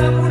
Cada